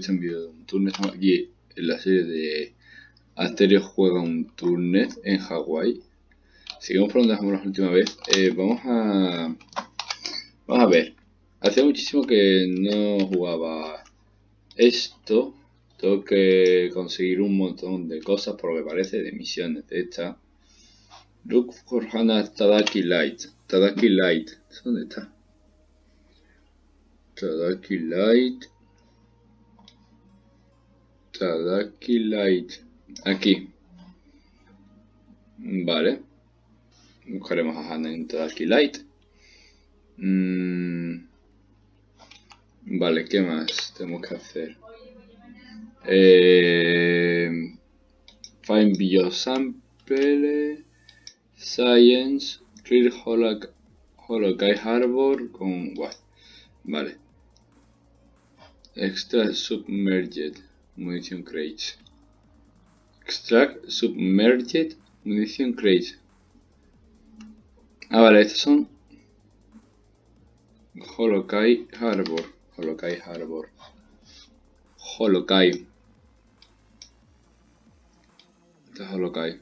turno. Estamos aquí en la serie de Asterio juega un turnet en Hawái. Seguimos por donde dejamos la última vez. Eh, vamos a. Vamos a ver. Hace muchísimo que no jugaba esto. Tengo que conseguir un montón de cosas, por lo que parece, de misiones de esta. Look for Hana Tadaki Light. Tadaki Light. ¿Dónde está? Tadaki Light. Tadaki Light. Aquí. Vale. Buscaremos a Hana en Tadaki Light. Mm. Vale, ¿qué más tenemos que hacer? Eh, find Biosample. Science. Clear Holokai Harbor con... Vale. Extra Submerged Munition Crates. Extract Submerged Munition Crates. Ah, vale, estos son Holokai Harbor. Holokai Harbor. Holokai. Este es Holokai.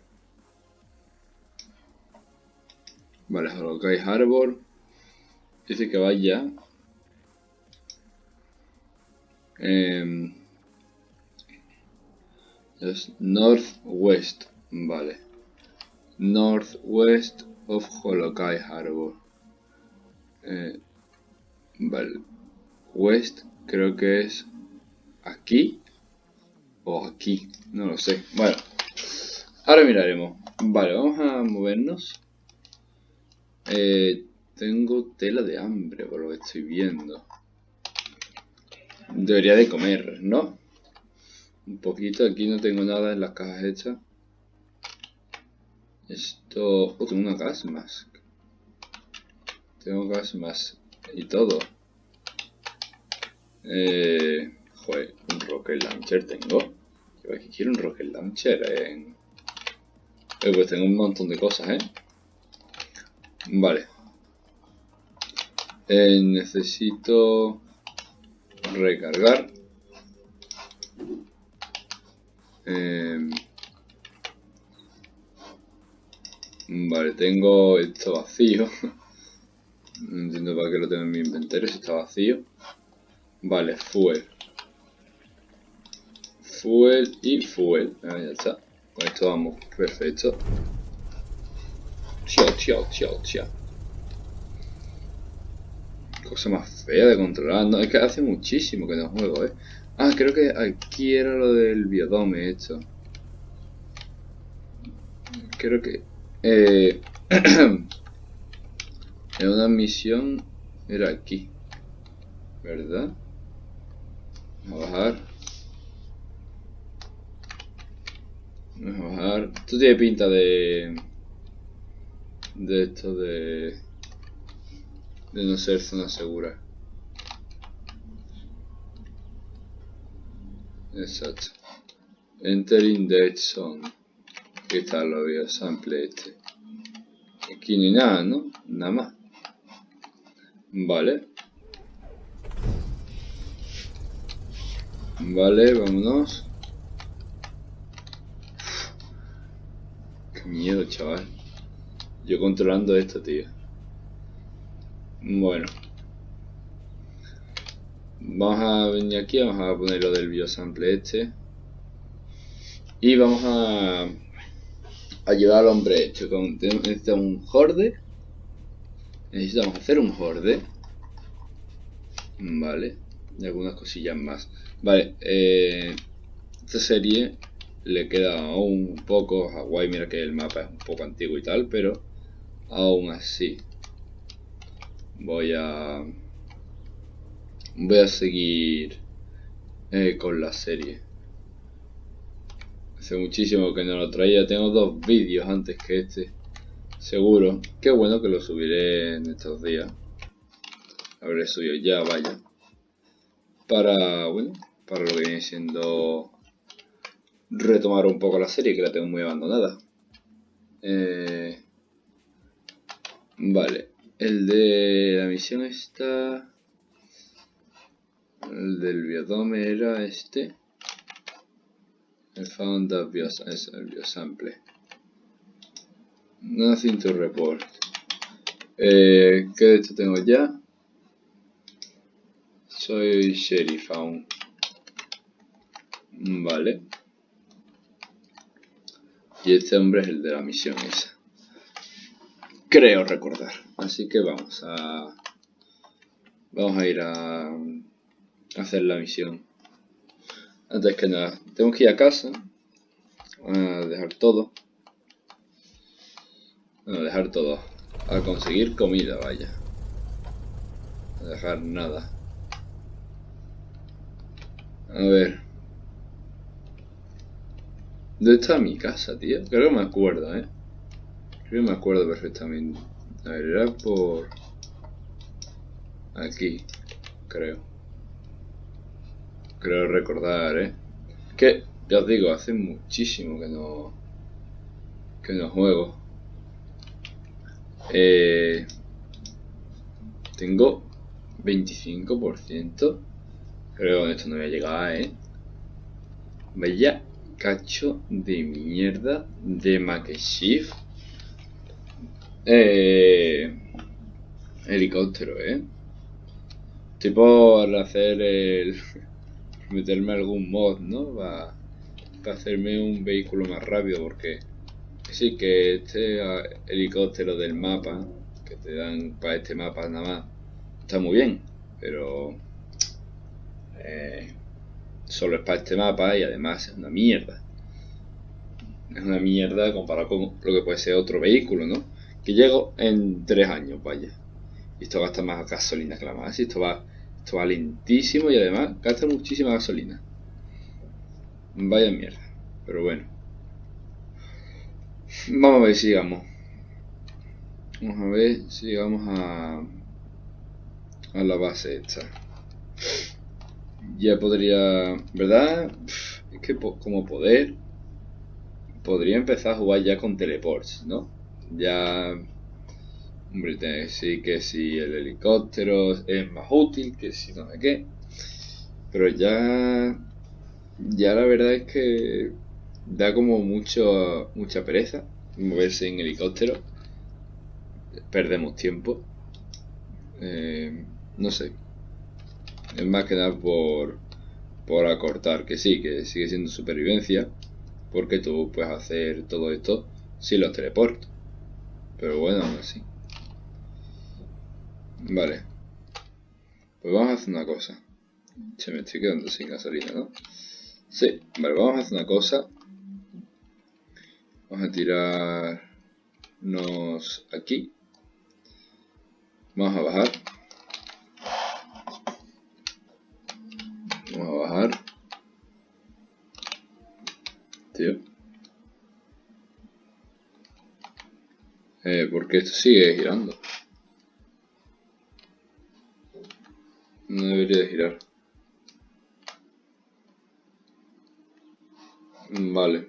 Vale, Holokai Harbor. Dice que vaya Eh, es northwest, vale. Northwest of Holokai Harbor. Eh, vale. West creo que es aquí o aquí, no lo sé. Bueno, ahora miraremos. Vale, vamos a movernos. Eh, tengo tela de hambre por lo que estoy viendo. Debería de comer, ¿no? Un poquito, aquí no tengo nada en las cajas hechas. Esto... Oh, tengo una gas mask. Tengo gas mask y todo. Eh... Joder, un rocket launcher tengo. quiero un rocket launcher en... Eh, pues tengo un montón de cosas, ¿eh? Vale. Eh, necesito recargar. Em, vale, tengo esto vacío. No entiendo para qué lo tengo en mi inventario si está vacío. Vale, fuel. Fuel y fuel. Ah, ya está. Con esto vamos perfecto. Chao, chao, chao, chao cosa más fea de controlar. No, es que hace muchísimo que no juego, ¿eh? Ah, creo que aquí era lo del biodome esto. Creo que... Eh, en una misión era aquí. ¿Verdad? Vamos a bajar. Vamos a bajar. Esto tiene pinta de... De esto de de no ser zona segura. Exacto. Entering dead zone. ¿Qué tal lo veo? Sample este. Aquí ni nada, ¿no? Nada más. Vale. Vale, vámonos. Qué miedo, chaval. Yo controlando esto, tío. Bueno. Vamos a venir aquí, vamos a poner lo del biosample este. Y vamos a, a llevar al hombre hecho. Con, necesitamos un horde. Necesitamos hacer un horde. Vale. Y algunas cosillas más. Vale. Eh, esta serie le queda aún un poco. Hawaii, mira que el mapa es un poco antiguo y tal, pero aún así voy a voy a seguir eh, con la serie. Hace muchísimo que no lo traía. Tengo dos vídeos antes que este seguro. Qué bueno que lo subiré en estos días. Habré subido ya vaya. Para bueno para lo que viene siendo retomar un poco la serie que la tengo muy abandonada. Eh, vale. El de la misión está... El del biodome era este. Found of bios es biosample. Nothing to report. Eh, ¿Qué de esto tengo ya? Soy sheriff aún. Vale. Y este hombre es el de la misión esa. Creo recordar. Así que vamos a... Vamos a ir a hacer la misión. Antes que nada, tengo que ir a casa. A dejar todo. A dejar todo. A conseguir comida, vaya. A dejar nada. A ver. ¿Dónde está mi casa, tío? Creo que me acuerdo, ¿eh? Creo que me acuerdo perfectamente. A ver, era por... Aquí, creo. Creo recordar, ¿eh? Que, ya os digo, hace muchísimo que no... Que no juego. Eh, tengo 25%. Creo que esto no voy a llegar, ¿eh? Vaya cacho de mierda de Makeshift. Eh, helicóptero, ¿eh? Tipo al hacer el... meterme algún mod, ¿no? Para, hacerme un vehículo más rápido porque sí que este ah, helicóptero del mapa que te dan para este mapa nada más está muy bien pero eh, solo es para este mapa y además es una mierda es una mierda comparado con lo que puede ser otro vehículo ¿no? que llego en tres años vaya y esto gasta más gasolina que la más y esto va esto va lentísimo y además gasta muchísima gasolina. Vaya mierda. Pero bueno. Vamos a ver si llegamos. Vamos a ver si llegamos a, a la base esta. Ya podría... ¿Verdad? Es que como poder... Podría empezar a jugar ya con teleports, ¿no? Ya Hombre, sí que si el helicóptero es más útil, que si no sé qué. Pero ya. Ya la verdad es que da como mucho, mucha pereza moverse en helicóptero. Perdemos tiempo. Eh, no sé. Es más que nada por, por acortar. Que sí, que sigue siendo supervivencia. Porque tú puedes hacer todo esto sin los teleportos. Pero bueno, aún así. Vale. Pues vamos a hacer una cosa. Se me estoy quedando sin gasolina, ¿no? Sí, vale, vamos a hacer una cosa. Vamos a tirarnos aquí. Vamos a bajar. Vamos a bajar. Tío. Eh, porque esto sigue girando. No debería de girar. Vale.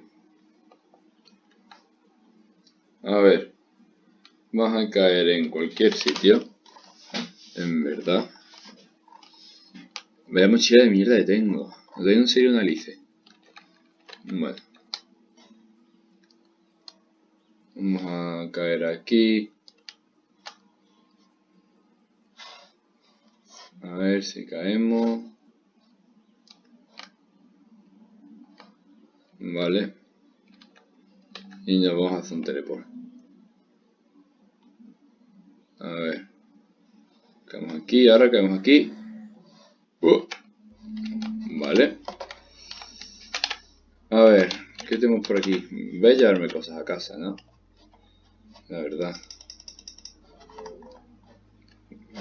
A ver. Vamos a caer en cualquier sitio. En verdad. Vaya mochila de mierda que tengo. No tengo en serio una lice. Bueno. Vamos a caer aquí. A ver si caemos. Vale. Y nos vamos a hacer un teleport. A ver. Caemos aquí, ahora caemos aquí. Uh. Vale. A ver, ¿qué tenemos por aquí? Voy a llevarme cosas a casa, ¿no? La verdad.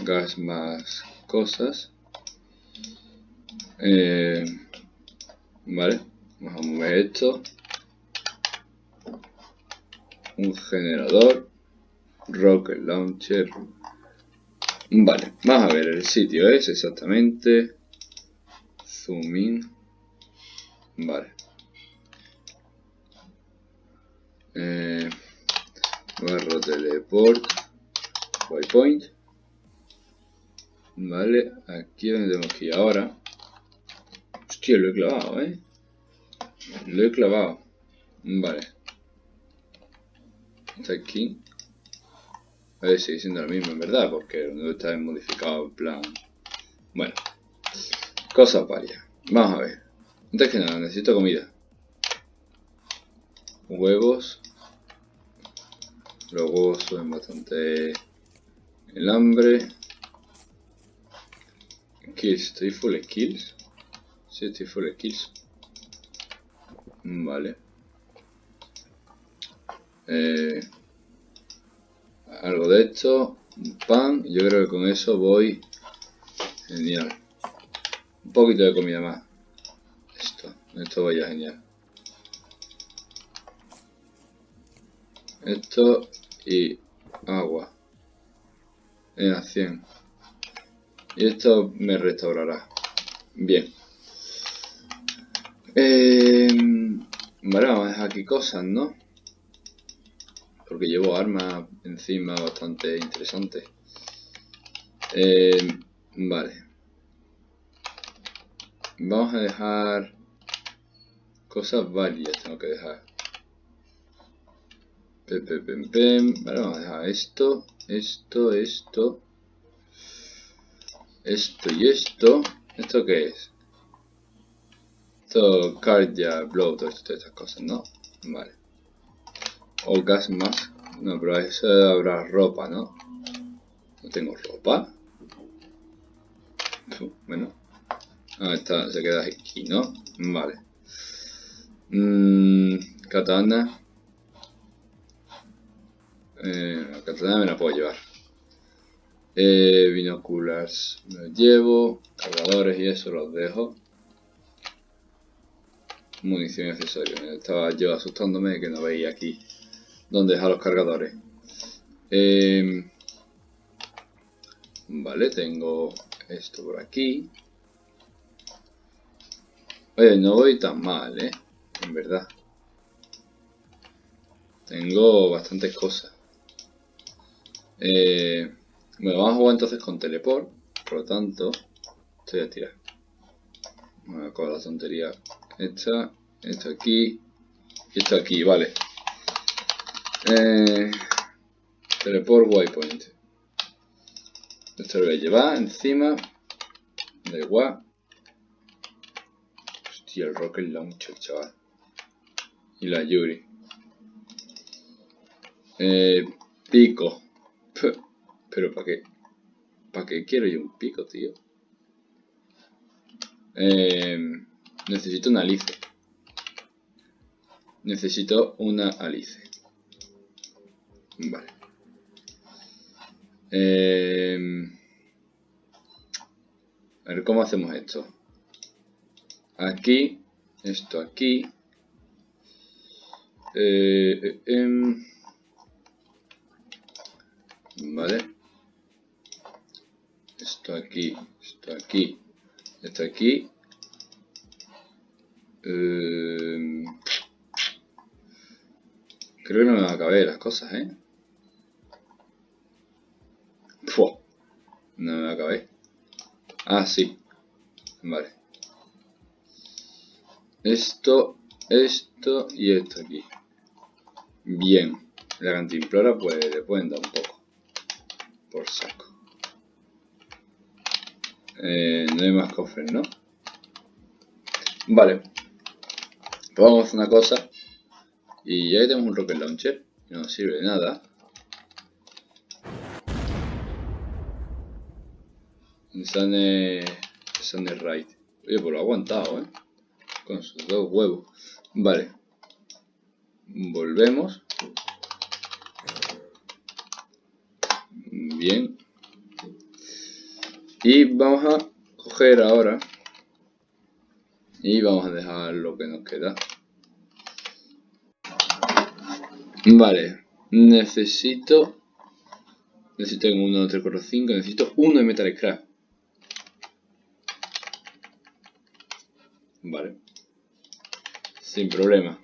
Gas más cosas. Eh, vale, vamos a mover esto. Un generador. Rocket Launcher. Vale, vamos a ver, el sitio es exactamente... Zoom in. Vale. Eh, barro teleport. Waypoint. Vale, aquí donde ir ahora. Hostia, lo he clavado, ¿eh? Lo he clavado. Vale. Está aquí. A ver, sigue siendo lo mismo, en verdad, porque no está modificado en plan... Bueno. Cosas varias. Vamos a ver. Antes que nada, necesito comida. Huevos. Los huevos suben bastante el hambre. Kills, ¿estoy full skills? Sí, estoy full skills. Vale. Eh, algo de esto. Pan. Yo creo que con eso voy genial. Un poquito de comida más. Esto. Esto vaya genial. Esto y agua. En la 100. Y esto me restaurará. Bien. Eh, vale, vamos a dejar aquí cosas, ¿no? Porque llevo armas encima bastante interesantes. Eh, vale. Vamos a dejar cosas varias, tengo que dejar. Vale, vamos a dejar esto, esto, esto, esto y esto. ¿Esto qué es? Esto, cardia, blow, todas estas cosas, ¿no? Vale. O gas mask. No, pero eso habrá ropa, ¿no? No tengo ropa. Bueno. Ah, está, se queda aquí, ¿no? Vale. Mmm, katana. Eh, la katana me la puedo llevar. Eh, binoculars me los llevo. Cargadores y eso los dejo. Munición y accesorios. Estaba yo asustándome que no veía aquí dónde dejar los cargadores. Eh, vale, tengo esto por aquí. Oye, no voy tan mal, ¿eh? En verdad. Tengo bastantes cosas. Eh, bueno, vamos a jugar entonces con teleport. Por lo tanto, estoy a tirar. Bueno, con la tontería. Esta, esto aquí y esto aquí, vale. Eh, teleport waypoint. Esto lo voy a llevar encima. Da igual. Hostia, el rocket launcher, chaval. Y la Yuri. Eh, pico. Pero ¿para qué? ¿Para qué quiero yo un pico, tío? Eh, necesito una alice. Necesito una alice. Vale. Eh, a ver, ¿cómo hacemos esto? Aquí, esto aquí. Eh, eh, em, vale. Esto aquí, esto aquí, esto aquí. Eh, creo que no me va a caber las cosas, ¿eh? No me va a caber. Ah, sí. Vale. Esto, esto y esto aquí. Bien. La cantimplora pues le pueden dar un poco. Por saco. Eh, no hay más cofres, ¿no? Vale. Pues una cosa. Y ya tenemos un rocket launcher. Que no sirve de nada. Insane... Insane Right. Oye, pues lo ha aguantado, ¿eh? Con sus dos huevos. Vale. Volvemos. Bien. Y vamos a coger ahora. Y vamos a dejar lo que nos queda. Vale. Necesito... Necesito en 1, 3, 4, 5. Necesito uno de Metal Scrap. Vale. Sin problema.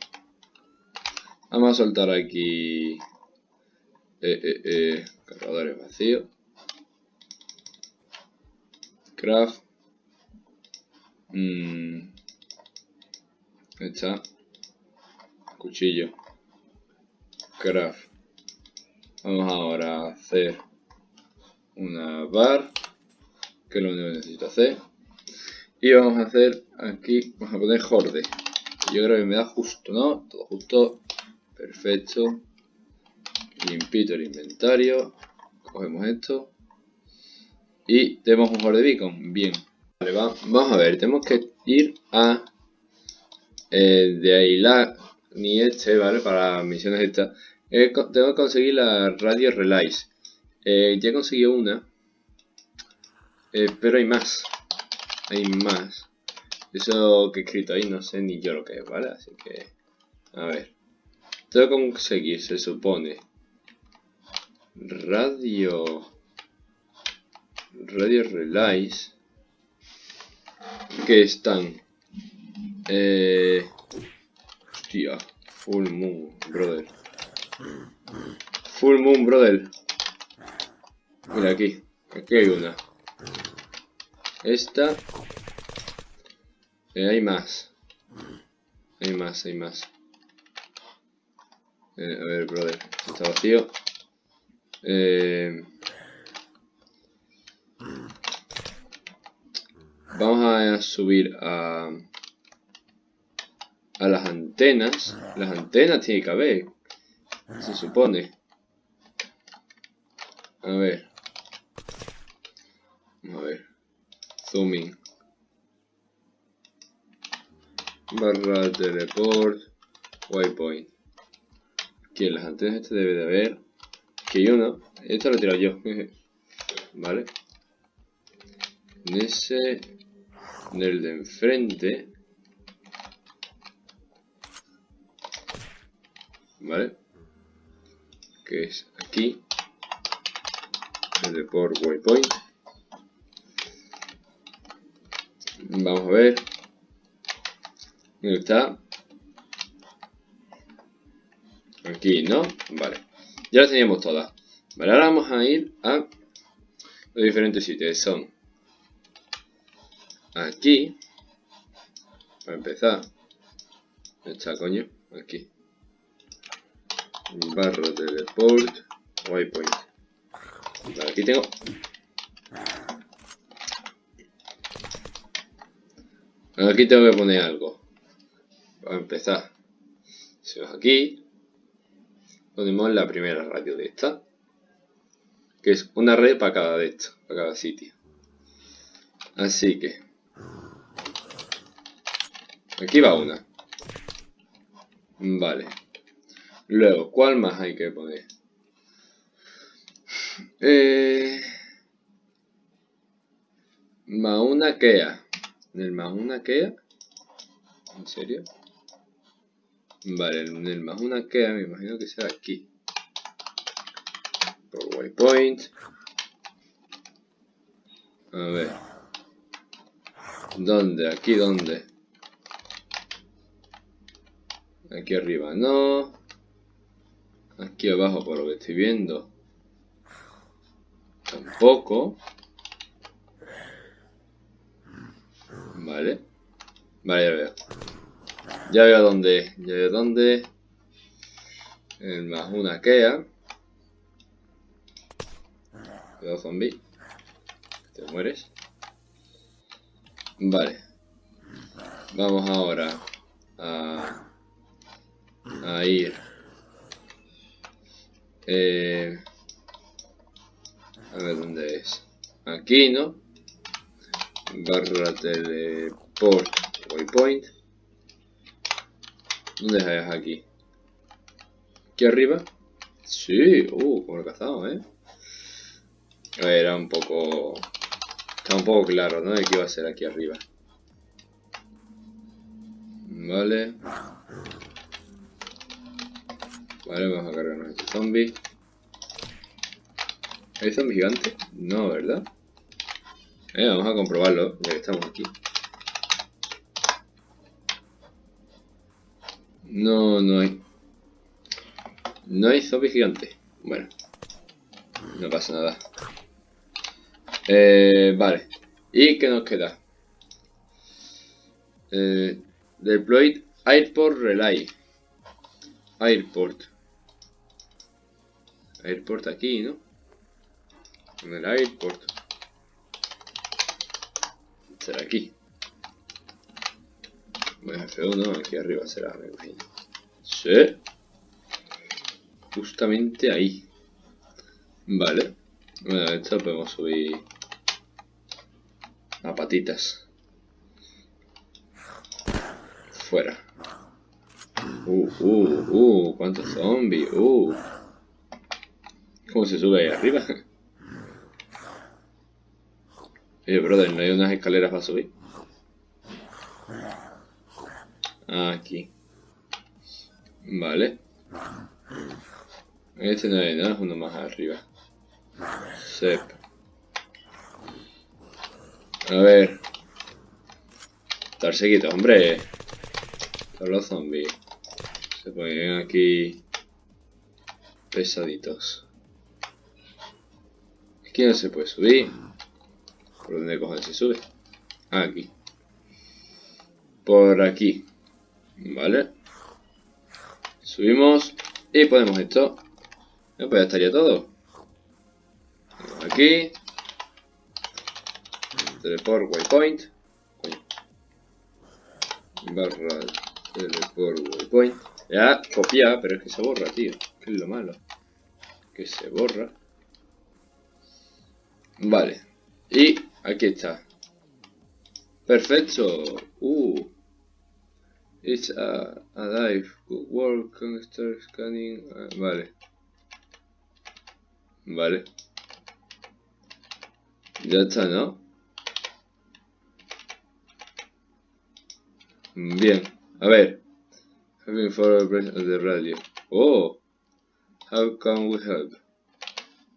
Vamos a soltar aquí... Eh, eh, eh, cargadores vacíos. Craft. Mm, está. Cuchillo. Craft. Vamos ahora a hacer una bar, que es lo único que necesito hacer. Y vamos a hacer aquí, vamos a poner horde. Yo creo que me da justo, ¿no? Todo justo. Perfecto. Limpito el inventario. Cogemos esto. Y tenemos un horde beacon. Bien. Vale, vamos a ver. Tenemos que ir a... Eh, de ahí la ni este, ¿vale? Para misiones estas. Eh, tengo que conseguir la radio relays. Eh, ya conseguí una. Eh, pero hay más. Hay más. Eso que he escrito ahí no sé ni yo lo que es, ¿vale? Así que... A ver. Tengo que conseguir, se supone. Radio... Radio Relays. Que están... Eh... Hostia. Full Moon, brother. Full Moon, brother. Mira aquí. Aquí hay una. Esta. Eh, hay más. Hay más, hay más. Eh, a ver, brother. Está vacío. Eh, vamos a subir a... A las antenas. Las antenas tiene que haber. Se supone. A ver. A ver. Zooming. Barra teleport. Waypoint. Aquí en las antenas este debe de haber. Que yo no. Esto lo he tirado yo. vale. En ese. En el de enfrente. ¿Vale? Que es aquí. Teleport waypoint. Vamos a ver. ¿Dónde está? Aquí, ¿no? Vale. Ya las teníamos todas. Vale, ahora vamos a ir a los diferentes sitios. Son aquí. Para empezar. ¿Dónde está, coño? Aquí. Barra teleport. Waypoint. Vale, aquí tengo Aquí tengo que poner algo. Para empezar. Si vas aquí, ponemos la primera radio de esta. Que es una red para cada de estos, para cada sitio. Así que. Aquí va una. Vale. Luego, ¿cuál más hay que poner? Eh, más una Kea. ¿En el más una Kea? ¿En serio? Vale, en el más una Kea me imagino que será aquí. Por waypoint. A ver. ¿Dónde? ¿Aquí dónde? Aquí arriba no. Aquí abajo por lo que estoy viendo. Tampoco. Vale. Vale, ya veo. Ya veo dónde. Ya veo dónde. El más una Kea. Cuidado, zombie. Te mueres. Vale. Vamos ahora a, a ir. Eh, a ver dónde es. Aquí, ¿no? barra teleport waypoint. ¿Dónde es aquí? ¿Aquí arriba? Sí, uh, como lo cazado, ¿eh? Era un poco... Está un poco claro, ¿no? De que iba a ser aquí arriba. Vale. Vale, vamos a cargarnos este zombie. ¿Hay zombie gigante? No, ¿verdad? Eh, vamos a comprobarlo, ya que estamos aquí. No, no hay. No hay zombie gigante. Bueno. No pasa nada. Eh, vale. ¿Y qué nos queda? Eh, deploy Airport Relay. Airport. Airport aquí, ¿no? En el airport. Será aquí. Bueno, F1, aquí arriba será, me imagino. Sí. Justamente ahí. Vale. Bueno, esto podemos subir a patitas. Fuera. Uh, uh, uh, cuántos zombies, uh. ¿Cómo se sube ahí arriba? Oye, brother, ¿no hay unas escaleras para subir? Aquí. Vale. Este no hay nada, es uno más arriba. Sep. A ver. Estar seguido, hombre. Todos los zombies. Se ponen aquí pesaditos. Aquí no se puede subir. ¿Por dónde cojones se sube? Ah, aquí. Por aquí. Vale. Subimos. Y ponemos esto. pues ya estaría todo. Aquí. Teleport waypoint. Barra teleport waypoint. Ya, copia, pero es que se borra, tío. Que es lo malo. Que se borra. Vale. Y aquí está. Perfecto. Uh. It's a, a dive. Good work. Can start scanning. Vale. Vale. Ya está, ¿no? Bien. A ver. Having for the radio. Oh. How can we help?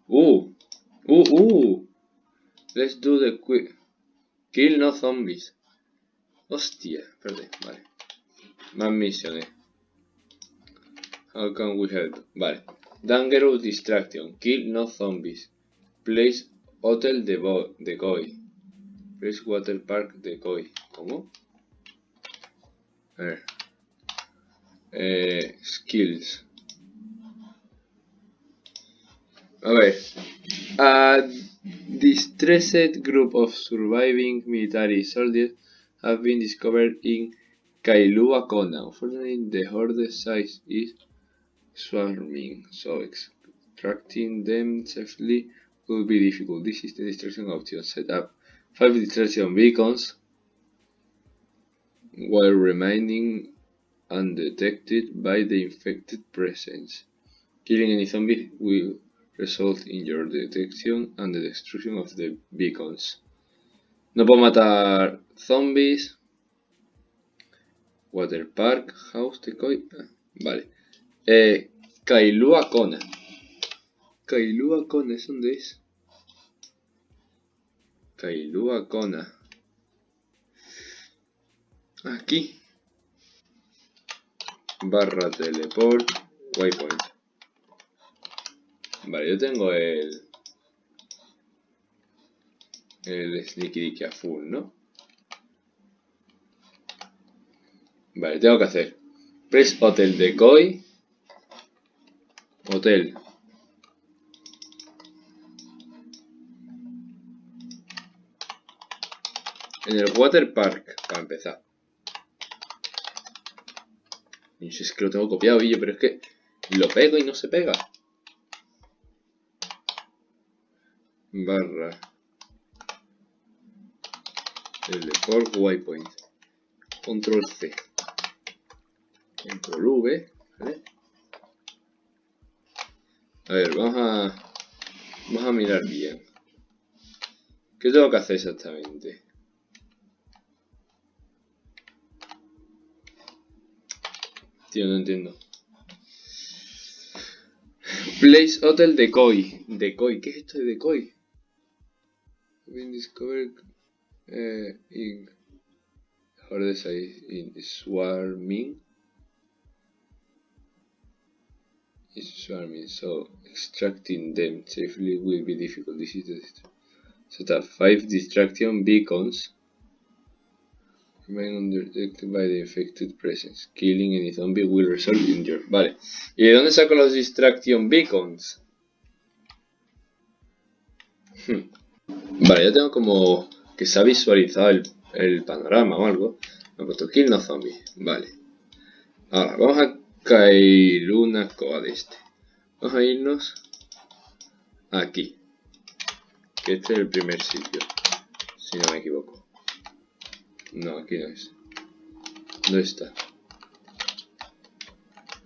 Uh. Uh, uh. Let's do the quick. Kill no zombies. Hostia, espérate, vale. Más misiones. How can we help? Vale. Dangerous distraction. Kill no zombies. Place hotel de decoy. Place water park decoy. ¿Cómo? A ver. Eh, skills. A. A distressed group of surviving military soldiers have been discovered in Kailua Kona. Unfortunately, the horde size is swarming, so extracting them safely will be difficult. This is the distraction option. Set up 5 distraction beacons while remaining undetected by the infected presence. Killing any zombie will result in your detection and the destruction of the beacons. No puedo matar zombies. Water Park, House Decoy. Ah, vale. Eh, Kailua Kona. Kailua Kona, ¿es dónde es? Kailua Kona. Aquí. Barra teleport. Waypoint. Vale, yo tengo el... El Sneaky Dicky a full, ¿no? Vale, tengo que hacer Press Hotel Decoy Hotel En el Water Park, para empezar No sé, es que lo tengo copiado, Billo, pero es que lo pego y no se pega Barra Teleport Waypoint Control C Control V, ¿vale? A ver, vamos a... Vamos a mirar bien. ¿Qué tengo que hacer exactamente? Tío, no entiendo. Place Hotel Decoy. Decoy, ¿qué es esto de Decoy? Been discovered uh, in say in swarming is swarming, so extracting them safely will be difficult. This is the set up five distraction beacons remain undetected by the affected presence. Killing any zombie will result in your... Vale. ¿Y de dónde saco los distraction beacons? Hmm. Vale, ya tengo como que se ha visualizado el, el panorama o algo. Me ha puesto kill no zombie. Vale. Ahora, vamos a caer una escoba de este. Vamos a irnos aquí. Que este es el primer sitio. Si no me equivoco. No, aquí no es. ¿Dónde está?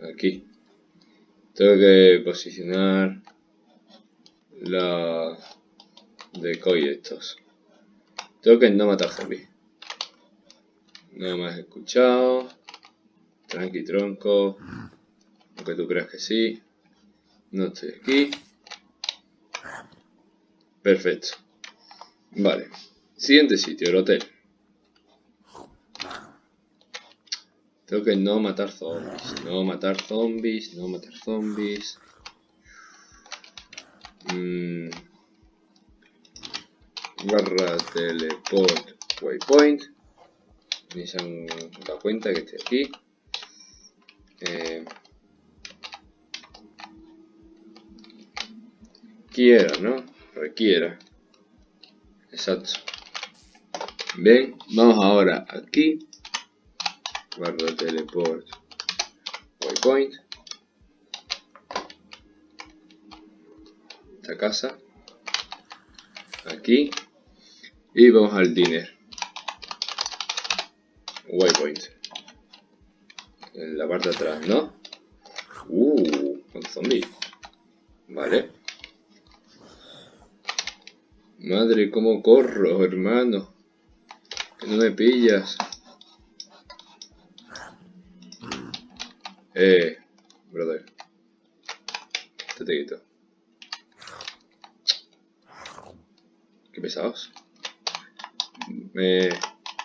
Aquí. Tengo que posicionar la decoy estos. Tengo que no matar zombies. Me has escuchado. Tranqui tronco. Aunque tú creas que sí. No estoy aquí. Perfecto. Vale. Siguiente sitio, el hotel. Tengo que no matar zombies. No matar zombies. No matar zombies. Mm. Barra teleport waypoint. Ni se han dado cuenta que estoy aquí. Eh, quiera, ¿no? Requiera. Exacto. Bien, vamos ahora aquí. Guardo teleport. Waypoint. Esta casa. Aquí. Y vamos al dinner. Waypoint. En la parte de atrás, ¿no? Uh, con zombie. Vale. Madre, cómo corro, hermano. Que no me pillas. Eh, brother. Te te quito. Qué pesados. Me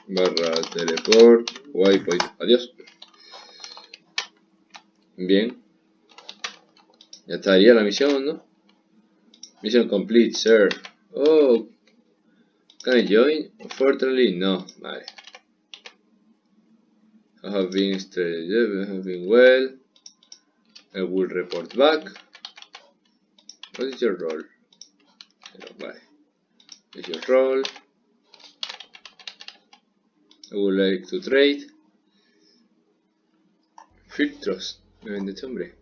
barra teleport. Waypoint. Adiós. Bien. Ya estaría la misión, ¿no? Mission complete, sir. Oh, can I join? Unfortunately, no. Vale. I have been studied, I have been well. I will report back. What is your role? What is your role? I would like to trade. Filtros. Me vende este hombre.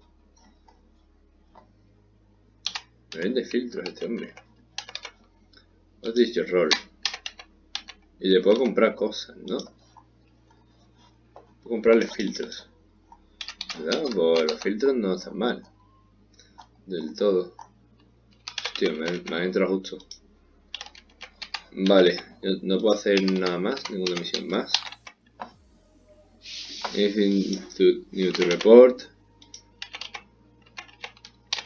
Me vende filtros este hombre. What is your role? Y le puedo comprar cosas, ¿no? Puedo comprarle filtros. ¿Verdad? Pues los filtros no están mal. Del todo. Hostia, me, me ha entrado justo. Vale, no puedo hacer nada más, ninguna misión más. Anything to, new to report.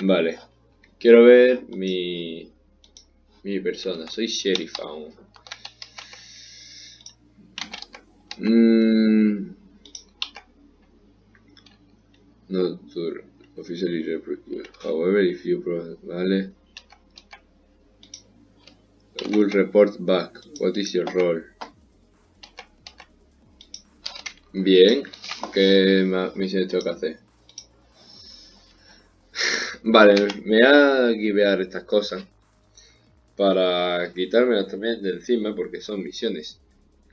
Vale. Quiero ver mi mi persona, soy sheriff aún. Mm. No, to officially report. However, if you vale. Will report back. What is your role? Bien. ¿Qué misiones tengo que hacer? vale, me voy a estas cosas para quitármelas también de encima porque son misiones,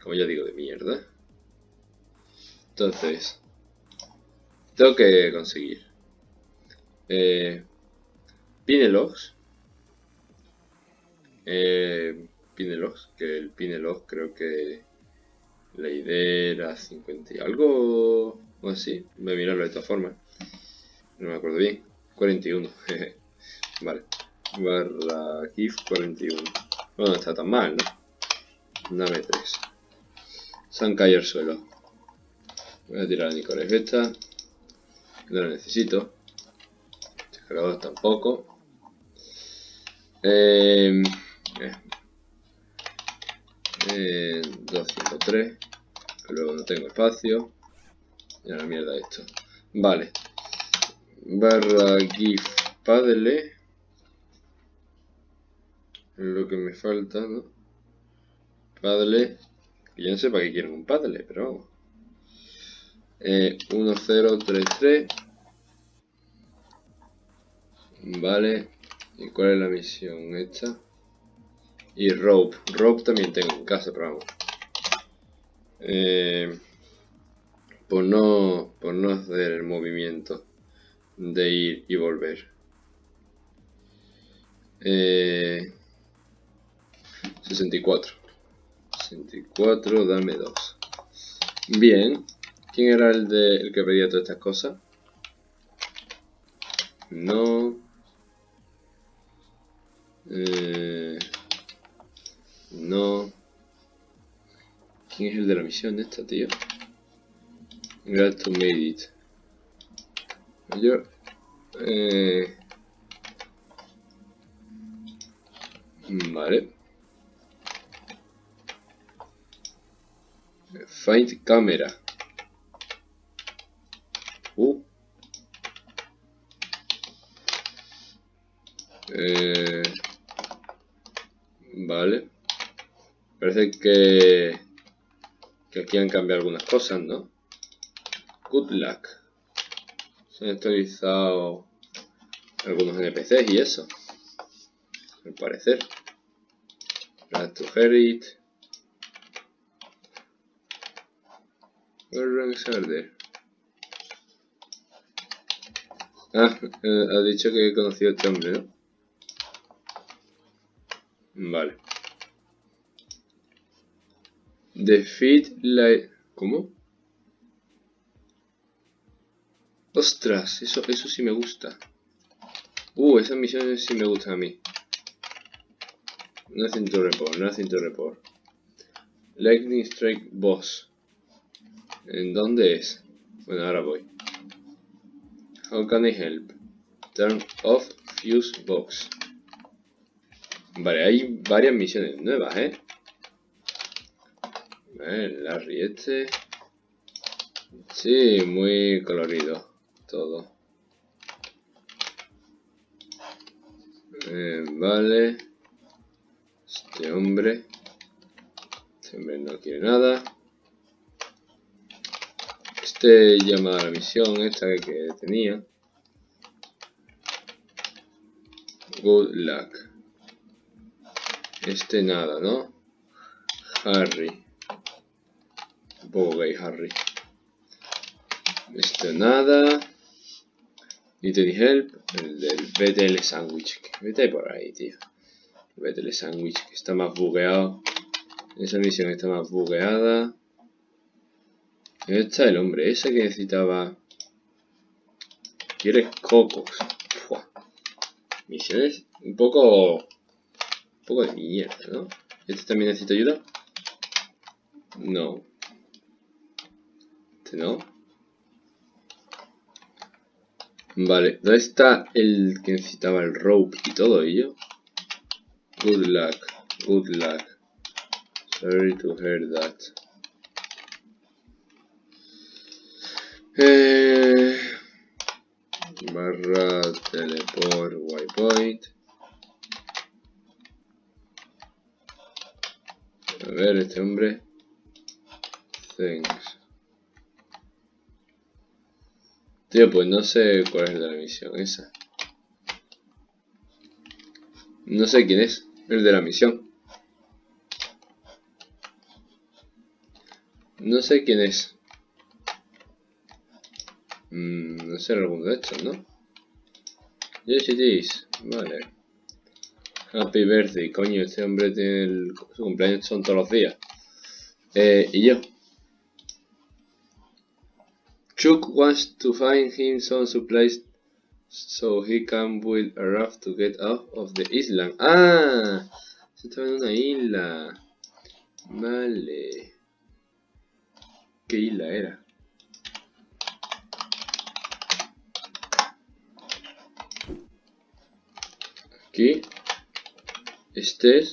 como ya digo, de mierda. Entonces, tengo que conseguir eh, Pinelogs. Eh, Pinelogs, que el Pinelog creo que la idea era 50 y algo o así. Voy a mirarlo de esta forma. No me acuerdo bien. 41. vale barra GIF 41. Bueno, no está tan mal, ¿no? Dame 3. Se han caído al suelo. Voy a tirar a Nicolás esta. No la necesito. Cargador tampoco. Eh, eh, eh, 253. Luego no tengo espacio. Y la mierda esto. Vale. Barra GIF Padle lo que me falta, ¿no? Padle yo no sé para qué quieren un paddle, pero vamos. Eh, 1, 0, 3, 3. Vale. ¿Y cuál es la misión esta? Y rope. Rope también tengo en casa, pero vamos. Eh, por no, por no hacer el movimiento de ir y volver. Eh, 64. 64, dame 2. Bien. ¿Quién era el, de, el que pedía todas estas cosas? No. Eh, no. ¿Quién es el de la misión esta, tío? Glad to made. Yo... Eh, vale. Find camera. Uh. Eh, vale. Parece que, que aquí han cambiado algunas cosas, ¿no? Good luck. Se han actualizado algunos NPCs y eso. Al parecer. Glad to hear it. Ah, eh, ha dicho que he conocido a este hombre, ¿no? Vale. Defeat la... ¿Cómo? Ostras, eso, eso sí me gusta. Uh, esas misiones sí me gustan a mí. Nothing to report, nothing to report. Lightning Strike Boss. ¿En dónde es? Bueno, ahora voy. How can I help? Turn off fuse box. Vale, hay varias misiones nuevas, ¿eh? Vale, Larry este. Sí, muy colorido todo. Eh, vale. Este hombre. Este hombre no quiere nada. Este llama a la misión esta que tenía. Good luck. Este nada, ¿no? Harry. Un poco gay Harry. Este nada. Any help? El del BTL Sandwich. Vete por ahí, tío. BTL Sandwich que está más bugueado. Esa misión está más bugueada. ¿Dónde está el hombre ese que necesitaba? Quieres cocos. Misiones un poco... Poco de mierda, ¿no? ¿Este también necesita ayuda? No. Este no. Vale, ¿dónde está el que necesitaba el rope y todo ello? Good luck, good luck. Sorry to hear that. Eh, barra teleport waypoint. A ver, este hombre. Thanks. Tío, pues no sé cuál es la misión esa. No sé quién es, el de la misión. No sé quién es. Mm, no sé, alguno de estos, ¿no? Yes it is. Vale. Happy birthday. Coño, este hombre tiene el... Su cumpleaños son todos los días. Eh, y yo. Chuck wants to find him some supplies so he can build a raft to get out of the island. ¡Ah! Se estaba en una isla. Vale. ¿Qué isla era? aquí. Este es...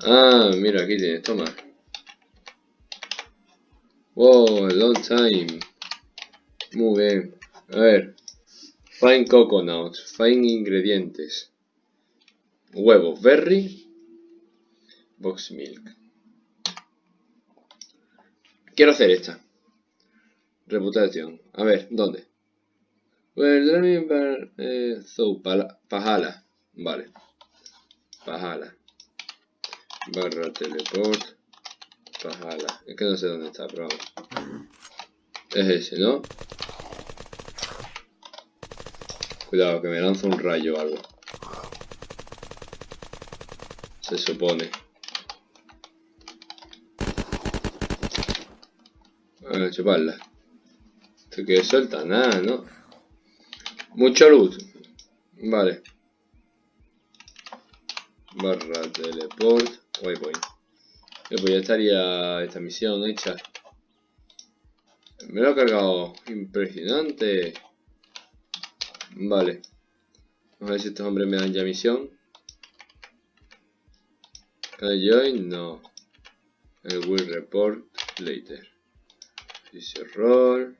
Ah, mira, aquí tienes, toma. Wow, long time. Muy bien. A ver. Fine coconut. Fine ingredientes. Huevos berry. Box milk. Quiero hacer esta. Reputación. A ver, ¿dónde? Well, eh, so, Pajala. Vale. Pajala. Barra teleport. Pajala. Es que no sé dónde está, pero vamos. Es ese, ¿no? Cuidado, que me lanza un rayo o algo. Se supone. A chuparla. Esto que suelta, nada, ¿no? Mucho luz. Vale. Barra teleport. Waypoint. Pues ya estaría esta misión hecha. Me lo he cargado. Impresionante. Vale. Vamos a ver si estos hombres me dan ya misión. Can join? No. I will report later. Dice roll.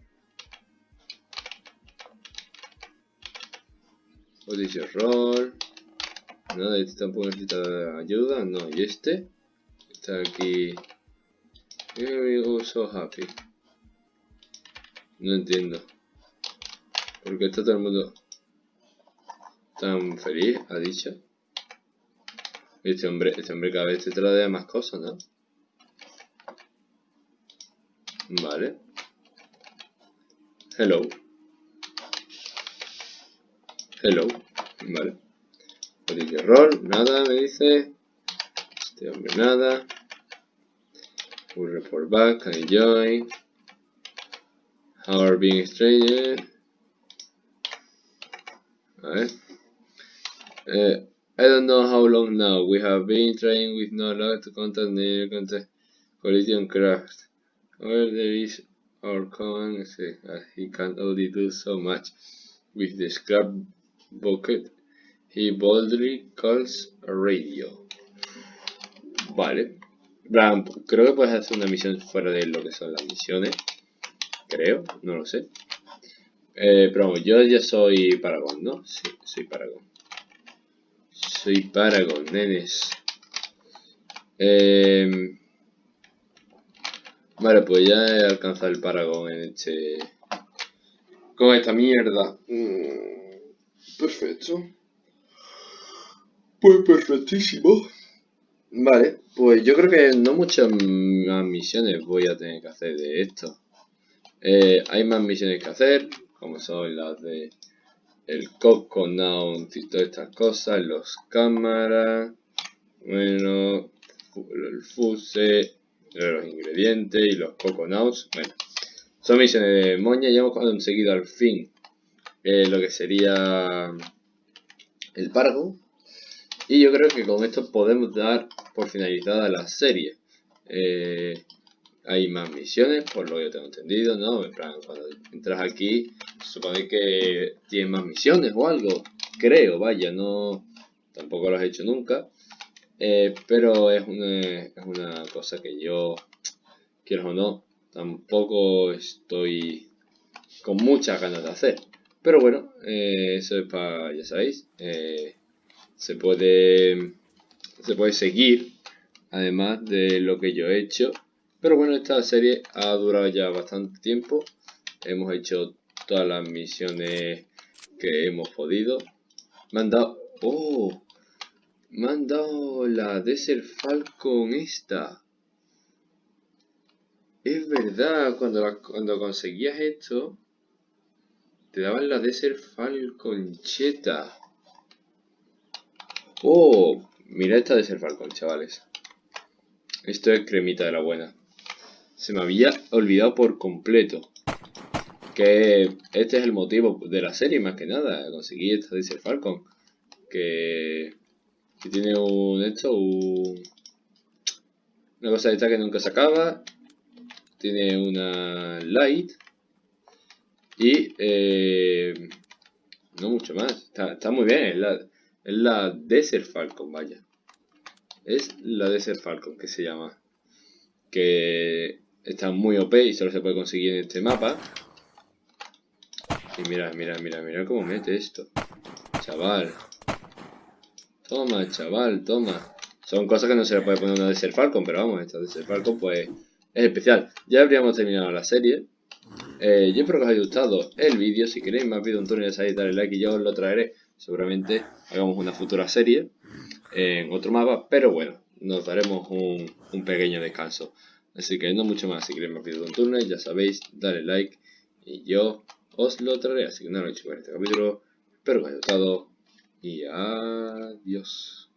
O dice roll. Nada, este tampoco necesita ayuda. No, y este. Está aquí. I'm so happy. No entiendo. Porque está todo el mundo tan feliz, ha dicho. Este hombre, este hombre cada vez te trae más cosas, ¿no? Vale. Hello. Hello. Vale. Dice rol, nada, me dice. Este hombre nada. Un report back, I join? How are being stranger? A ver. Uh, I don't know how long now. We have been trying with no luck to contact the contact collision craft. Well, there is our command say, uh, he can only do so much. With the scrap bucket, he boldly calls radio. Vale. Bram, creo que puedes hacer una misión fuera de lo que son las misiones. Creo, no lo sé. Eh, pero vamos, yo ya soy Paragon, ¿no? Sí, soy Paragon. Soy Paragon, nenes. Eh, vale, pues ya he alcanzado el Paragon en este... Con esta mierda. Mm, perfecto. Pues perfectísimo. Vale, pues yo creo que no muchas más misiones voy a tener que hacer de esto. Eh, hay más misiones que hacer, como son las de el Coconut y todas estas cosas, los cámaras, bueno, el fuse, los ingredientes y los coconuts, bueno, son misiones de moña y hemos conseguido al fin eh, lo que sería el pargo y yo creo que con esto podemos dar por finalizada la serie. Eh, hay más misiones, por lo que yo tengo entendido, ¿no? En plan, cuando entras aquí, supone que tienes más misiones o algo. Creo, vaya, no... Tampoco lo has hecho nunca. Eh, pero es una, es una cosa que yo, quiero o no, tampoco estoy con muchas ganas de hacer. Pero bueno, eh, eso es para, ya sabéis, se puede se puede seguir, además de lo que yo he hecho pero bueno, esta serie ha durado ya bastante tiempo. Hemos hecho todas las misiones que hemos podido. Me han dado... ¡Oh! Me han dado la Desert Falcon esta. Es verdad, cuando, cuando conseguías esto, te daban la Desert Falcon cheta. Oh, mira esta Desert Falcon, chavales. Esto es cremita de la buena se me había olvidado por completo. Que este es el motivo de la serie, más que nada. Conseguí esta Diesel Falcon. Que, que tiene un esto, un, una cosa de esta que nunca se acaba. Tiene una light. Y eh, no mucho más. Está, muy bien. La, es la Desert Falcon, vaya. Es la Desert Falcon que se llama. Que está muy OP y solo se puede conseguir en este mapa. Y mira, mira, mira, mira cómo mete esto. Chaval. Toma, chaval, toma. Son cosas que no se le puede poner una de ser Falcon, pero vamos, esta de ser Falcon pues es especial. Ya habríamos terminado la serie. Eh, yo espero que os haya gustado el vídeo. Si queréis más vídeos de Antonio de dale like y yo os lo traeré. Seguramente hagamos una futura serie en otro mapa. Pero bueno, nos daremos un, pequeño descanso. Así que no mucho más. Si queréis más vídeos de Turno, ya sabéis, dale like y yo os lo traeré. Así que nada, no hecho en este capítulo. Espero que os haya gustado y adiós.